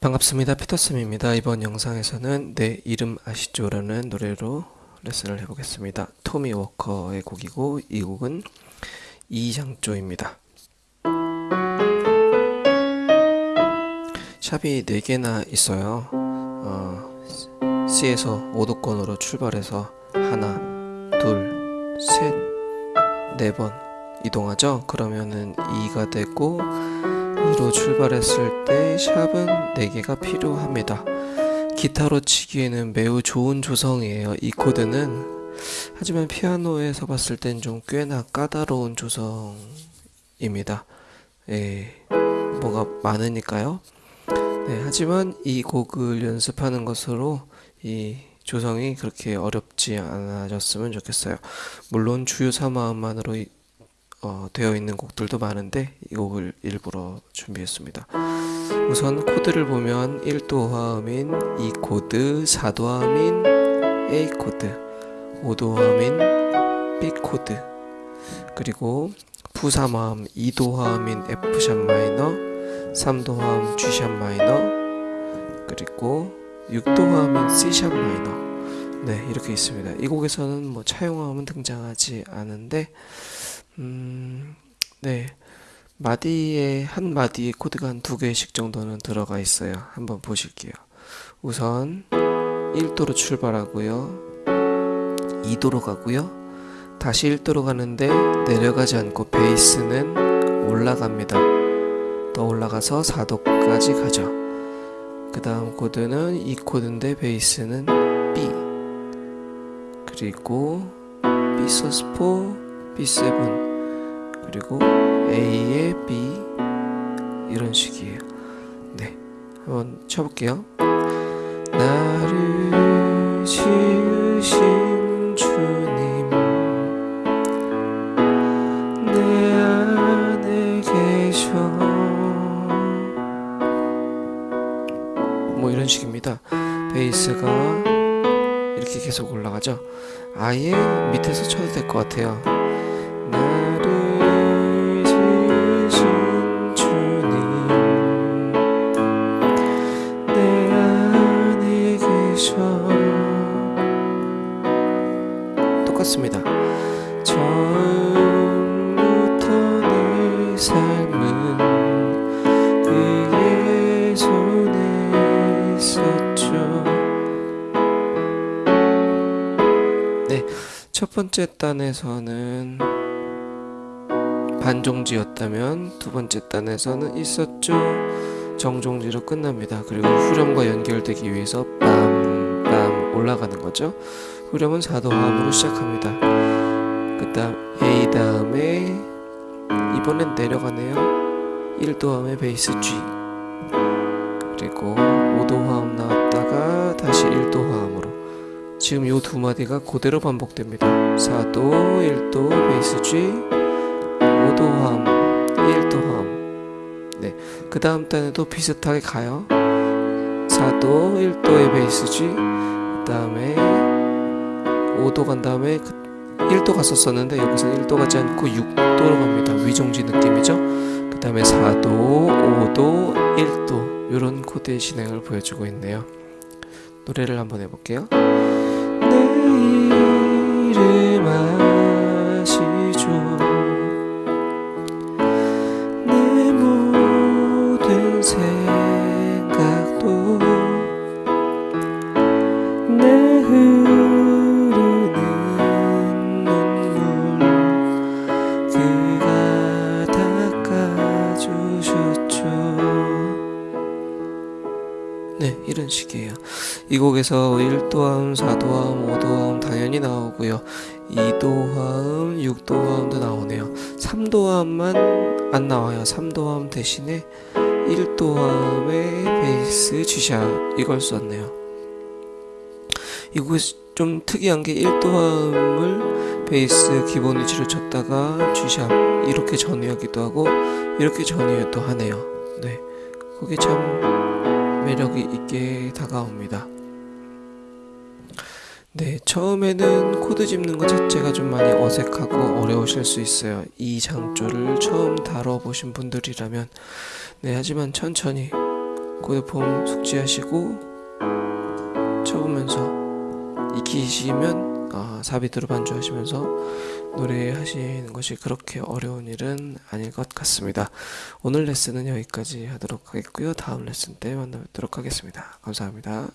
반갑습니다. 피터쌤입니다. 이번 영상에서는 내 이름 아시죠? 라는 노래로 레슨을 해보겠습니다. 토미 워커의 곡이고 이 곡은 이장조입니다. 샵이 4개나 있어요. 어, C에서 5도권으로 출발해서 하나, 둘, 셋, 네 번 이동하죠? 그러면은 2가 되고 2로 출발했을 때 샵은 4개가 필요합니다. 기타로 치기에는 매우 좋은 조성이에요. 이 코드는 하지만 피아노에서 봤을 땐 좀 꽤나 까다로운 조성입니다. 예, 뭐가 많으니까요. 네, 하지만 이 곡을 연습하는 것으로 이 조성이 그렇게 어렵지 않아졌으면 좋겠어요. 물론 주요 3화음만으로 어, 되어 있는 곡들도 많은데 이 곡을 일부러 준비했습니다. 우선 코드를 보면 1도 화음인 E 코드, 4도 화음인 A 코드, 5도 화음인 B 코드, 그리고 부3화음 2도 화음인 F sharp 마이너, 3도 화음 G sharp 마이너, 그리고 6도 화음인 C sharp 마이너. 네, 이렇게 있습니다. 이 곡에서는 뭐 차용화음은 등장하지 않은데 음, 네. 마디에 한 마디에 코드가 한 두 개씩 정도는 들어가 있어요. 한번 보실게요. 우선 1도로 출발하고요. 2도로 가고요. 다시 1도로 가는데 내려가지 않고 베이스는 올라갑니다. 더 올라가서 4도까지 가죠. 그 다음 코드는 E 코드인데 베이스는 B 그리고 B 서스포 B7 그리고 A의 B 이런 식이에요. 네, 한번 쳐볼게요. 나를 지으신 주님 내 안에 계셔 뭐 이런 식입니다. 베이스가 이렇게 계속 올라가죠. 아예 밑에서 쳐도 될 것 같아요. 네, 첫 번째 단에서는 반종지였다면 두 번째 단에서는 있었죠. 정종지로 끝납니다. 그리고 후렴과 연결되기 위해서 빰빰 올라가는 거죠. 후렴은 4도 화음으로 시작합니다. 그 다음 A 다음에 이번엔 내려가네요. 1도 화음에 베이스 G 그리고 5도 화음 나왔다가 다시 1도 화음으로 지금 요 두 마디가 그대로 반복됩니다. 4도, 1도, 베이스 G 5도 화음, 1도 화음. 네. 그 다음 단에도 비슷하게 가요. 4도, 1도의 베이스 G. 그 다음에 5도 간 다음에 1도 갔었었는데 여기서 1도 가지 않고 6도로 갑니다. 위종지 느낌이죠. 그 다음에 4도, 5도, 1도 이런 코드의 진행을 보여주고 있네요. 노래를 한번 해볼게요. 내 이름 아 이 곡에서 1도화음, 4도화음, 5도화음 당연히 나오고요. 2도화음, 6도화음도 나오네요. 3도화음만 안 나와요. 3도화음 대신에 1도화음의 베이스 G샵 이걸 썼네요. 이 곡에 좀 특이한 게 1도화음을 베이스 기본 위치로 쳤다가 G샵 이렇게 전이하기도 하고 이렇게 전이도 하네요. 네. 그게 참 매력이 있게 다가옵니다 네, 처음에는 코드 짚는 것 자체가 좀 많이 어색하고 어려우실 수 있어요. 이 장조를 처음 다뤄보신 분들이라면 네, 하지만 천천히 코드폼 숙지하시고 적으면서 익히시면 아, 4비트로 반주하시면서 노래하시는 것이 그렇게 어려운 일은 아닐 것 같습니다. 오늘 레슨은 여기까지 하도록 하겠고요. 다음 레슨 때 만나뵙도록 하겠습니다. 감사합니다.